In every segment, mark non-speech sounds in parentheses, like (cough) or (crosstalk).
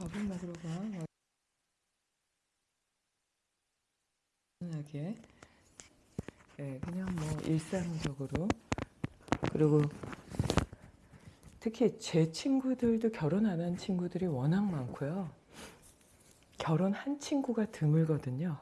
밥을 먹으러 가. 편하게. 예, 그냥 뭐 일상적으로. 그리고 특히 제 친구들도 결혼 안 한 친구들이 워낙 많고요. 결혼한 친구가 드물거든요.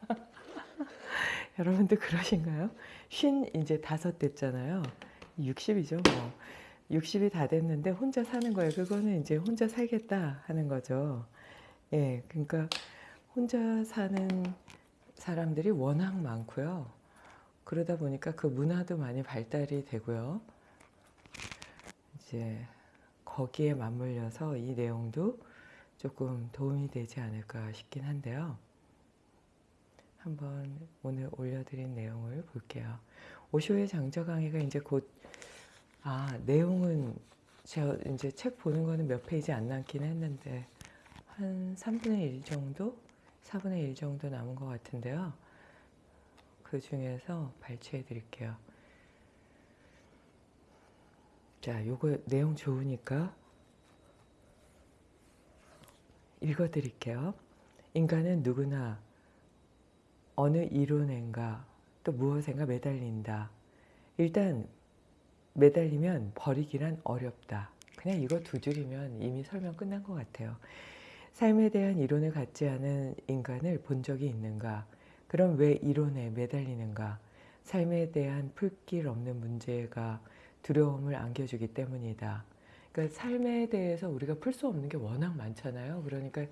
(laughs) 여러분도 그러신가요? 쉰 이제 다섯 됐잖아요. 60이죠 뭐. 60이 다 됐는데 혼자 사는 거예요. 그거는 이제 혼자 살겠다 하는 거죠. 예, 그러니까 혼자 사는 사람들이 워낙 많고요. 그러다 보니까 그 문화도 많이 발달이 되고요. 이제 거기에 맞물려서 이 내용도 조금 도움이 되지 않을까 싶긴 한데요. 한번 오늘 올려드린 내용을 볼게요. 오쇼의 장저 강의가 이제 곧, 아, 내용은 제가 이제 책 보는 거는 몇 페이지 안 남긴 했는데, 한 3분의 1 정도? 4분의 1 정도 남은 것 같은데요. 그 중에서 발췌해 드릴게요. 자, 요거 내용 좋으니까 읽어 드릴게요. 인간은 누구나 어느 이론엔가 또 무엇엔가 매달린다. 일단 매달리면 버리기란 어렵다. 그냥 이거 두 줄이면 이미 설명 끝난 것 같아요. 삶에 대한 이론을 갖지 않은 인간을 본 적이 있는가? 그럼 왜 이론에 매달리는가? 삶에 대한 풀길 없는 문제가 두려움을 안겨주기 때문이다. 그러니까 삶에 대해서 우리가 풀 수 없는 게 워낙 많잖아요. 그러니까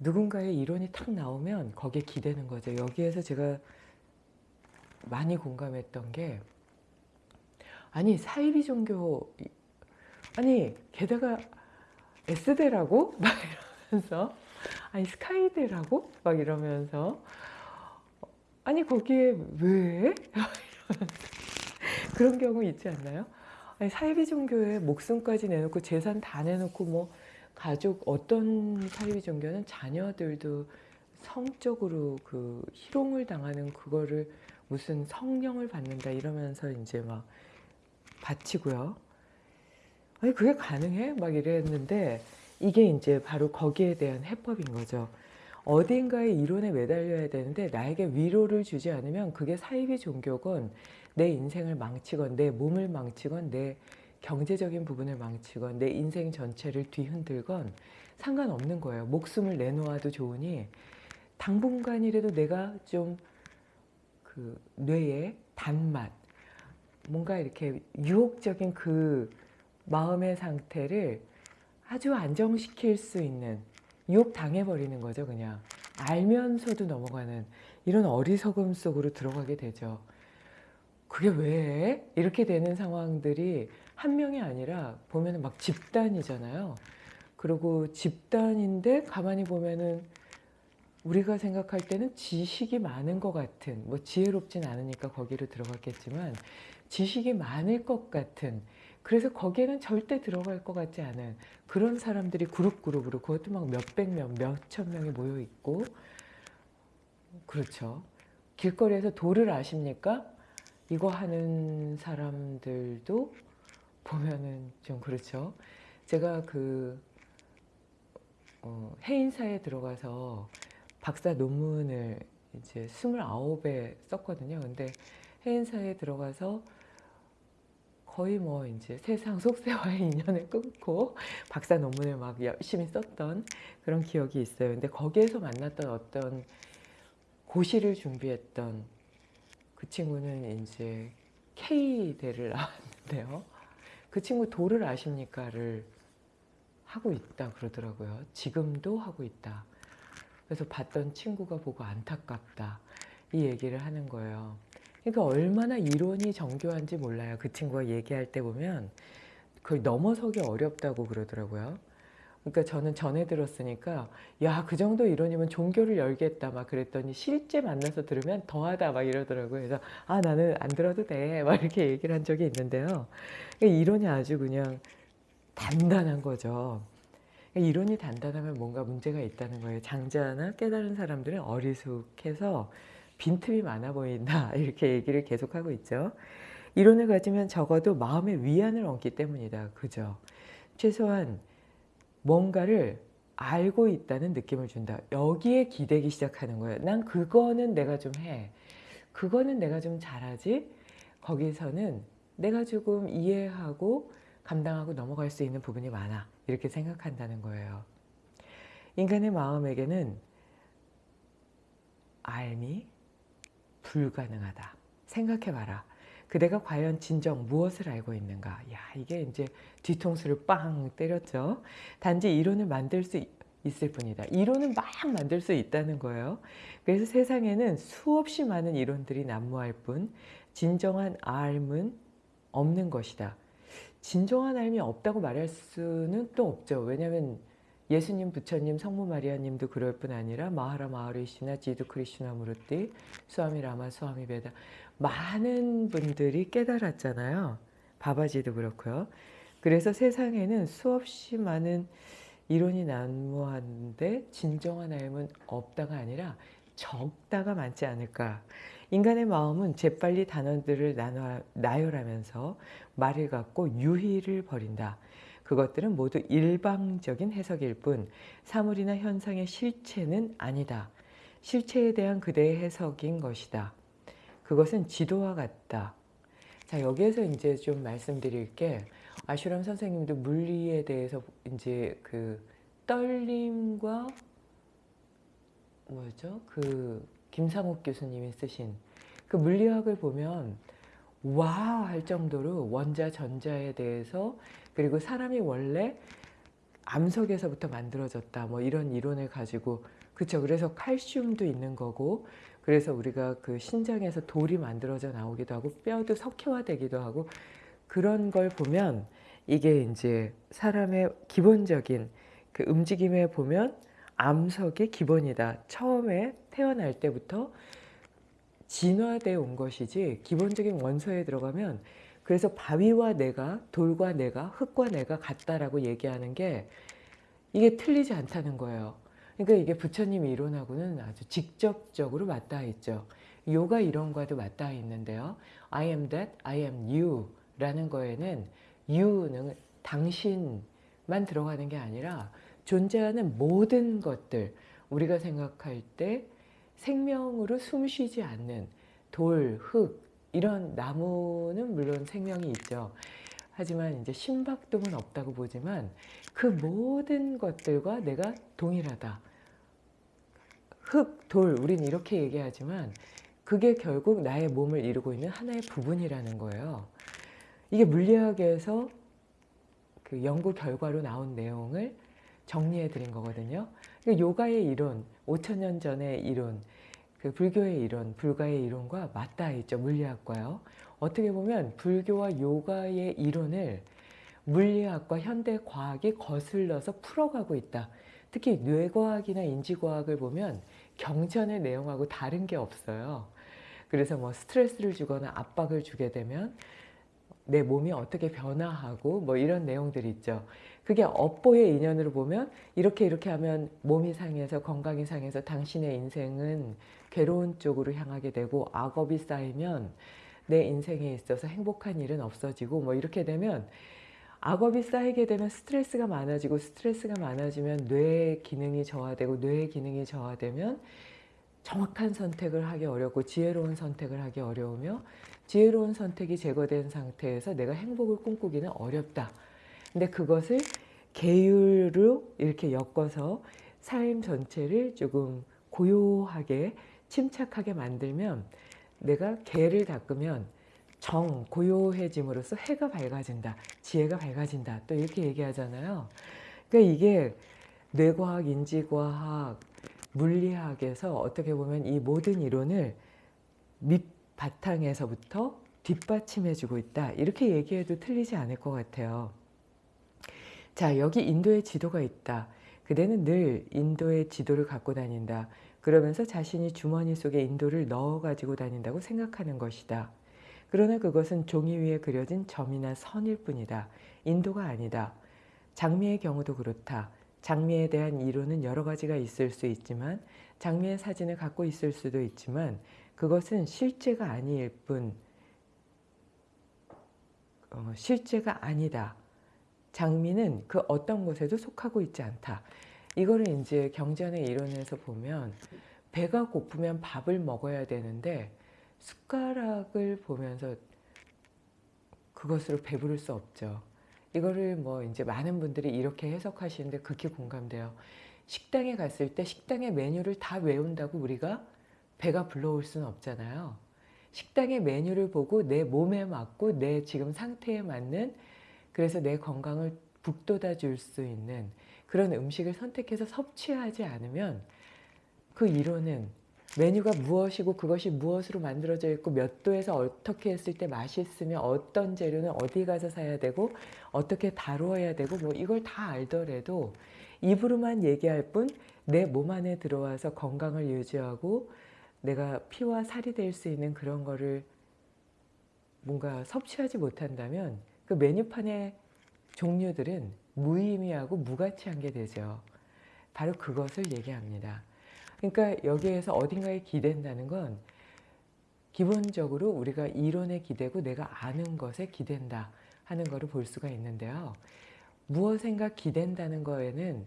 누군가의 이론이 탁 나오면 거기에 기대는 거죠. 여기에서 제가 많이 공감했던 게 아니 사이비 종교 아니 게다가 S대라고? (laughs) 막 이러면서. 아니 스카이대라고? 막 이러면서. 아니 거기에 왜? (laughs) 그런 경우 있지 않나요? 아니 사이비 종교에 목숨까지 내놓고 재산 다 내놓고 뭐 가족 어떤 사이비 종교는 자녀들도 성적으로 그 희롱을 당하는 그거를 무슨 성령을 받는다 이러면서 이제 막 바치고요. 아니 그게 가능해? 막 이랬는데 이게 이제 바로 거기에 대한 해법인 거죠. 어딘가의 이론에 매달려야 되는데 나에게 위로를 주지 않으면 그게 사이비 종교건 내 인생을 망치건 내 몸을 망치건 내 경제적인 부분을 망치건 내 인생 전체를 뒤흔들건 상관없는 거예요. 목숨을 내놓아도 좋으니 당분간이라도 내가 좀 그 뇌의 단맛 뭔가 이렇게 유혹적인 그 마음의 상태를 아주 안정시킬 수 있는 유혹 당해버리는 거죠 그냥. 알면서도 넘어가는 이런 어리석음 속으로 들어가게 되죠. 그게 왜 이렇게 되는 상황들이 한 명이 아니라 보면 막 집단이잖아요. 그리고 집단인데 가만히 보면은 우리가 생각할 때는 지식이 많은 것 같은 뭐 지혜롭진 않으니까 거기로 들어갔겠지만 지식이 많을 것 같은 그래서 거기에는 절대 들어갈 것 같지 않은 그런 사람들이 그룹 그룹으로 그것도 막 몇백 명, 몇천 명이 모여 있고 그렇죠. 길거리에서 도를 아십니까? 이거 하는 사람들도 보면은 좀 그렇죠. 제가 그 어, 해인사에 들어가서 박사 논문을 이제 29에 썼거든요. 근데 해인사에 들어가서 거의 뭐 이제 세상 속세와의 (laughs) 인연을 끊고 박사 논문을 막 열심히 썼던 그런 기억이 있어요. 근데 거기에서 만났던 어떤 고시를 준비했던 그 친구는 이제 K대를 나왔는데요. 그 친구 도를 아십니까를 하고 있다 그러더라고요. 지금도 하고 있다. 그래서 봤던 친구가 보고 안타깝다. 이 얘기를 하는 거예요. 그러니까 얼마나 이론이 정교한지 몰라요. 그 친구가 얘기할 때 보면 그걸 넘어서기 어렵다고 그러더라고요. 그러니까 저는 전에 들었으니까 야 그 정도 이론이면 종교를 열겠다 막 그랬더니 실제 만나서 들으면 더하다 막 이러더라고요. 그래서 아 나는 안 들어도 돼 막 이렇게 얘기를 한 적이 있는데요. 그러니까 이론이 아주 그냥 단단한 거죠. 그러니까 이론이 단단하면 뭔가 문제가 있다는 거예요. 장자나 깨달은 사람들은 어리숙해서 빈틈이 많아 보인다 (laughs) 이렇게 얘기를 계속하고 있죠. 이론을 가지면 적어도 마음의 위안을 얻기 때문이다. 그죠? 최소한 뭔가를 알고 있다는 느낌을 준다. 여기에 기대기 시작하는 거예요. 난 그거는 내가 좀 해. 그거는 내가 좀 잘하지. 거기서는 내가 조금 이해하고 감당하고 넘어갈 수 있는 부분이 많아. 이렇게 생각한다는 거예요. 인간의 마음에게는 알미 불가능하다. 생각해봐라. 그대가 과연 진정 무엇을 알고 있는가? 야, 이게 이제 뒤통수를 빵 때렸죠. 단지 이론을 만들 수 있을 뿐이다. 이론은 막 만들 수 있다는 거예요. 그래서 세상에는 수없이 많은 이론들이 난무할 뿐 진정한 알은 없는 것이다. 진정한 알이 없다고 말할 수는 또 없죠. 왜냐하면 예수님, 부처님, 성모 마리아님도 그럴 뿐 아니라 마하라 마하리시나 지두 크리슈나 무르띠, 수아미 라마, 수아미 베다 많은 분들이 깨달았잖아요. 바바지도 그렇고요. 그래서 세상에는 수없이 많은 이론이 난무하는데 진정한 알은 없다가 아니라 적다가 많지 않을까. 인간의 마음은 재빨리 단어들을 나눠, 나열하면서 말을 갖고 유희를 벌인다. 그것들은 모두 일방적인 해석일 뿐 사물이나 현상의 실체는 아니다. 실체에 대한 그대의 해석인 것이다. 그것은 지도와 같다. 자 여기에서 이제 좀 말씀드릴 게 아슈람 선생님도 물리에 대해서 이제 그 떨림과 뭐죠? 그 김상욱 교수님이 쓰신 그 물리학을 보면 와 할 정도로 원자 전자에 대해서 그리고 사람이 원래 암석에서부터 만들어졌다 뭐 이런 이론을 가지고 그쵸 그래서 칼슘도 있는 거고 그래서 우리가 그 신장에서 돌이 만들어져 나오기도 하고 뼈도 석회화되기도 하고 그런 걸 보면 이게 이제 사람의 기본적인 그 움직임에 보면 암석의 기본이다. 처음에 태어날 때부터 진화되어 온 것이지 기본적인 원소에 들어가면 그래서 바위와 내가 돌과 내가 흙과 내가 같다라고 얘기하는 게 이게 틀리지 않다는 거예요. 그러니까 이게 부처님 이론하고는 아주 직접적으로 맞닿아 있죠. 요가 이론과도 맞닿아 있는데요. I am that, I am you 라는 거에는 you는 당신만 들어가는 게 아니라 존재하는 모든 것들 우리가 생각할 때 생명으로 숨쉬지 않는 돌, 흙 이런 나무는 물론 생명이 있죠. 하지만 이제 심박동은 없다고 보지만 그 모든 것들과 내가 동일하다. 흙, 돌, 우린 이렇게 얘기하지만 그게 결국 나의 몸을 이루고 있는 하나의 부분이라는 거예요. 이게 물리학에서 그 연구 결과로 나온 내용을 정리해 드린 거거든요. 그러니까 요가의 이론, 5천년 전의 이론, 그 불교의 이론, 불가의 이론과 맞닿아 있죠. 물리학과요. 어떻게 보면 불교와 요가의 이론을 물리학과 현대 과학이 거슬러서 풀어가고 있다. 특히 뇌과학이나 인지과학을 보면 경전의 내용하고 다른 게 없어요. 그래서 뭐 스트레스를 주거나 압박을 주게 되면 내 몸이 어떻게 변화하고 뭐 이런 내용들이 있죠. 그게 업보의 인연으로 보면 이렇게 이렇게 하면 몸이 상해서 건강이 상해서 당신의 인생은 괴로운 쪽으로 향하게 되고 악업이 쌓이면 내 인생에 있어서 행복한 일은 없어지고 뭐 이렇게 되면 악업이 쌓이게 되면 스트레스가 많아지고 스트레스가 많아지면 뇌 기능이 저하되고 뇌 기능이 저하되면 정확한 선택을 하기 어렵고 지혜로운 선택을 하기 어려우며 지혜로운 선택이 제거된 상태에서 내가 행복을 꿈꾸기는 어렵다. 근데 그것을 계율로 이렇게 엮어서 삶 전체를 조금 고요하게 침착하게 만들면 내가 개를 닦으면 정, 고요해짐으로써 해가 밝아진다. 지혜가 밝아진다. 또 이렇게 얘기하잖아요. 그러니까 이게 뇌과학, 인지과학, 물리학에서 어떻게 보면 이 모든 이론을 밑바탕에서부터 뒷받침해주고 있다. 이렇게 얘기해도 틀리지 않을 것 같아요. 자, 여기 인도의 지도가 있다. 그대는 늘 인도의 지도를 갖고 다닌다. 그러면서 자신이 주머니 속에 인도를 넣어 가지고 다닌다고 생각하는 것이다. 그러나 그것은 종이 위에 그려진 점이나 선일 뿐이다. 인도가 아니다. 장미의 경우도 그렇다. 장미에 대한 이론은 여러 가지가 있을 수 있지만 장미의 사진을 갖고 있을 수도 있지만 그것은 실제가 아닐 뿐 어, 실제가 아니다. 장미는 그 어떤 곳에도 속하고 있지 않다. 이거를 이제 경전의 이론에서 보면 배가 고프면 밥을 먹어야 되는데 숟가락을 보면서 그것으로 배부를 수 없죠. 이거를 뭐 이제 많은 분들이 이렇게 해석하시는데 극히 공감돼요. 식당에 갔을 때 식당의 메뉴를 다 외운다고 우리가 배가 불러올 수는 없잖아요. 식당의 메뉴를 보고 내 몸에 맞고 내 지금 상태에 맞는 그래서 내 건강을 북돋아 줄 수 있는 그런 음식을 선택해서 섭취하지 않으면 그 이론은 메뉴가 무엇이고 그것이 무엇으로 만들어져 있고 몇 도에서 어떻게 했을 때 맛있으면 어떤 재료는 어디 가서 사야 되고 어떻게 다루어야 되고 뭐 이걸 다 알더라도 입으로만 얘기할 뿐 내 몸 안에 들어와서 건강을 유지하고 내가 피와 살이 될 수 있는 그런 거를 뭔가 섭취하지 못한다면 그 메뉴판의 종류들은 무의미하고 무가치한 게 되죠. 바로 그것을 얘기합니다. 그러니까 여기에서 어딘가에 기댄다는 건 기본적으로 우리가 이론에 기대고 내가 아는 것에 기댄다 하는 거를 볼 수가 있는데요. 무엇인가 기댄다는 거에는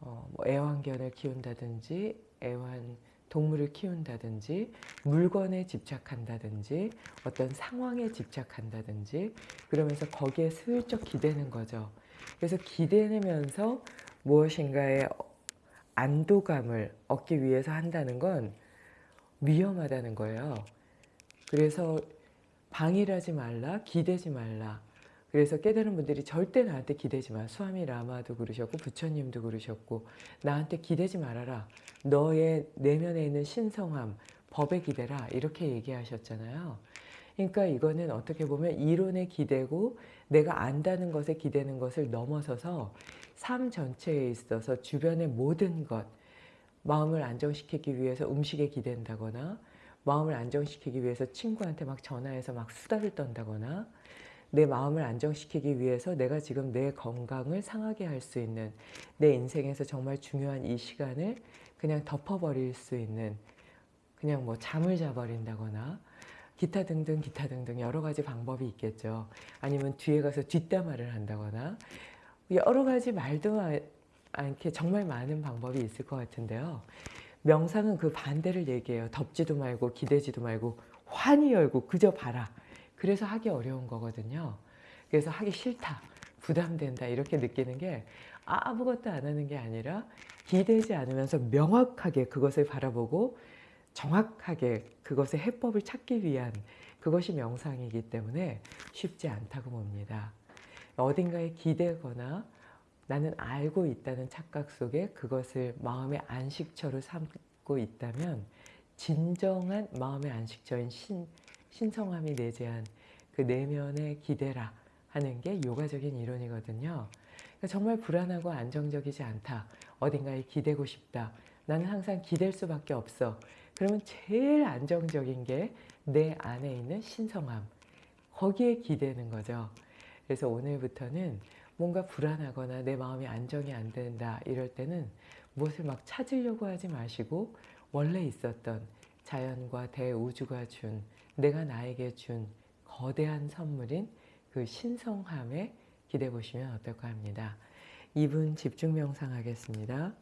어, 뭐 애완견을 키운다든지 애완 동물을 키운다든지 물건에 집착한다든지 어떤 상황에 집착한다든지 그러면서 거기에 슬쩍 기대는 거죠. 그래서 기대면서 무엇인가의 안도감을 얻기 위해서 한다는 건 위험하다는 거예요. 그래서 방일하지 말라, 기대지 말라. 그래서 깨달은 분들이 절대 나한테 기대지 마. 수아미 라마도 그러셨고 부처님도 그러셨고 나한테 기대지 말아라. 너의 내면에 있는 신성함, 법에 기대라. 이렇게 얘기하셨잖아요. 그러니까 이거는 어떻게 보면 이론에 기대고 내가 안다는 것에 기대는 것을 넘어서서 삶 전체에 있어서 주변의 모든 것, 마음을 안정시키기 위해서 음식에 기댄다거나 마음을 안정시키기 위해서 친구한테 막 전화해서 막 수다를 떤다거나 내 마음을 안정시키기 위해서 내가 지금 내 건강을 상하게 할 수 있는 내 인생에서 정말 중요한 이 시간을 그냥 덮어버릴 수 있는 그냥 뭐 잠을 자버린다거나 기타 등등 기타 등등 여러 가지 방법이 있겠죠. 아니면 뒤에 가서 뒷담화를 한다거나 여러 가지 말도 않게 정말 많은 방법이 있을 것 같은데요. 명상은 그 반대를 얘기해요. 덮지도 말고 기대지도 말고 환히 열고 그저 봐라. 그래서 하기 어려운 거거든요. 그래서 하기 싫다, 부담된다 이렇게 느끼는 게 아무것도 안 하는 게 아니라 기대지 않으면서 명확하게 그것을 바라보고 정확하게 그것의 해법을 찾기 위한 그것이 명상이기 때문에 쉽지 않다고 봅니다. 어딘가에 기대거나 나는 알고 있다는 착각 속에 그것을 마음의 안식처로 삼고 있다면 진정한 마음의 안식처인 신, 신성함이 내재한 그 내면의 기대라 하는 게 요가적인 이론이거든요. 그러니까 정말 불안하고 안정적이지 않다. 어딘가에 기대고 싶다. 나는 항상 기댈 수밖에 없어. 그러면 제일 안정적인 게 내 안에 있는 신성함. 거기에 기대는 거죠. 그래서 오늘부터는 뭔가 불안하거나 내 마음이 안정이 안 된다 이럴 때는 무엇을 막 찾으려고 하지 마시고 원래 있었던 자연과 대우주가 준 내가 나에게 준 거대한 선물인 그 신성함에 기대 보시면 어떨까 합니다. 2분 집중 명상 하겠습니다.